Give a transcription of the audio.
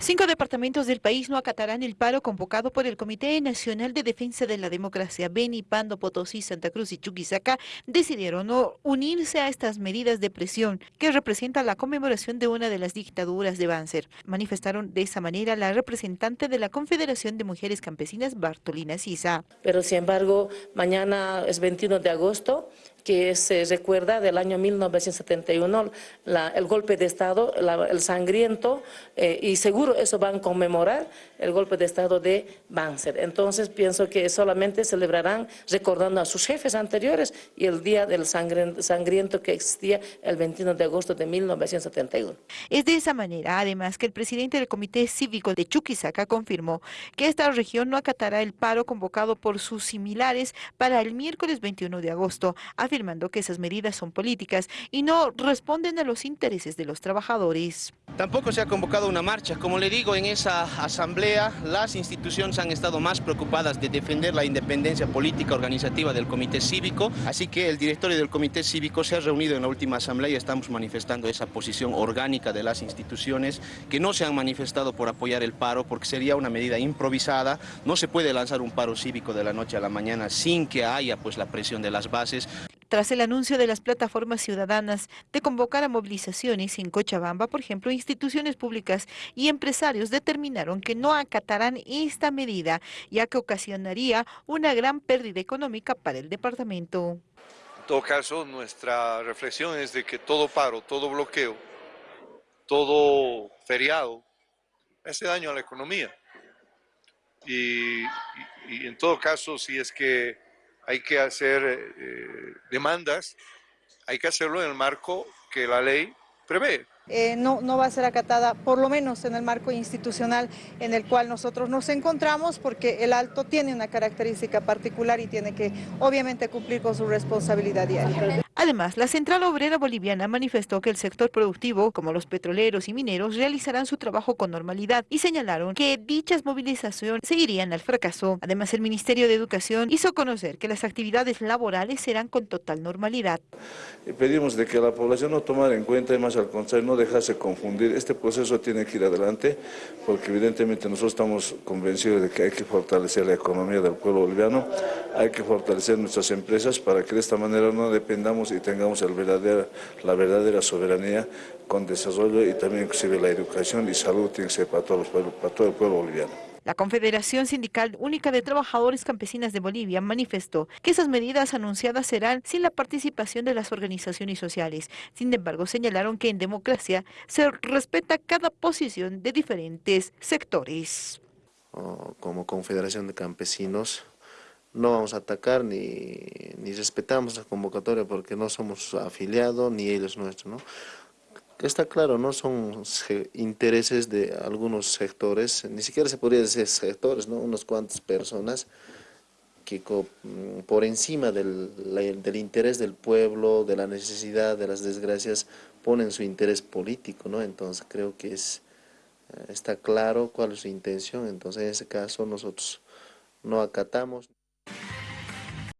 Cinco departamentos del país no acatarán el paro convocado por el Comité Nacional de Defensa de la Democracia. Beni, Pando, Potosí, Santa Cruz y Chuquisaca decidieron no unirse a estas medidas de presión que representan la conmemoración de una de las dictaduras de Banzer. Manifestaron de esa manera la representante de la Confederación de Mujeres Campesinas, Bartolina Sisa. Pero sin embargo, mañana es 21 de agosto que se recuerda del año 1971, el golpe de Estado, el sangriento, eh, y seguro eso van a conmemorar el golpe de Estado de Banzer. Entonces pienso que solamente celebrarán recordando a sus jefes anteriores y el día del sangriento que existía el 21 de agosto de 1971. Es de esa manera, además, que el presidente del Comité Cívico de Chuquisaca confirmó que esta región no acatará el paro convocado por sus similares para el miércoles 21 de agosto, afirmando que esas medidas son políticas y no responden a los intereses de los trabajadores. Tampoco se ha convocado una marcha. Como le digo, en esa asamblea las instituciones han estado más preocupadas de defender la independencia política organizativa del comité cívico, así que el directorio del comité cívico se ha reunido en la última asamblea y estamos manifestando esa posición orgánica de las instituciones que no se han manifestado por apoyar el paro porque sería una medida improvisada. No se puede lanzar un paro cívico de la noche a la mañana sin que haya pues la presión de las bases. Tras el anuncio de las plataformas ciudadanas de convocar a movilizaciones en Cochabamba, por ejemplo, instituciones públicas y empresarios determinaron que no acatarán esta medida, ya que ocasionaría una gran pérdida económica para el departamento. En todo caso, nuestra reflexión es de que todo paro, todo bloqueo, todo feriado hace daño a la economía. y en todo caso, si es que hay que hacer eh, demandas, hay que hacerlo en el marco que la ley prevé. Eh, no, no va a ser acatada, por lo menos en el marco institucional en el cual nosotros nos encontramos, porque el alto tiene una característica particular y tiene que obviamente cumplir con su responsabilidad diaria. Además, la Central Obrera Boliviana manifestó que el sector productivo, como los petroleros y mineros, realizarán su trabajo con normalidad y señalaron que dichas movilizaciones seguirían al fracaso. Además, el Ministerio de Educación hizo conocer que las actividades laborales serán con total normalidad. Pedimos de que la población no tomara en cuenta y más al contrario, no dejarse confundir. Este proceso tiene que ir adelante porque evidentemente nosotros estamos convencidos de que hay que fortalecer la economía del pueblo boliviano, hay que fortalecer nuestras empresas para que de esta manera no dependamos y tengamos el verdadera, la verdadera soberanía con desarrollo y también inclusive la educación y salud tiene que ser para, todos para todo el pueblo boliviano. La Confederación Sindical Única de Trabajadores Campesinas de Bolivia manifestó que esas medidas anunciadas serán sin la participación de las organizaciones sociales. Sin embargo, señalaron que en democracia se respeta cada posición de diferentes sectores. Como Confederación de Campesinos, no vamos a atacar ni, ni respetamos la convocatoria porque no somos afiliados ni ellos nuestros, ¿no? Está claro, no son intereses de algunos sectores, ni siquiera se podría decir sectores, ¿no? Unas cuantas personas que mm, por encima del, del interés del pueblo, de la necesidad, de las desgracias, ponen su interés político, ¿no? Entonces creo que es, eh, está claro cuál es su intención, entonces en ese caso nosotros no acatamos.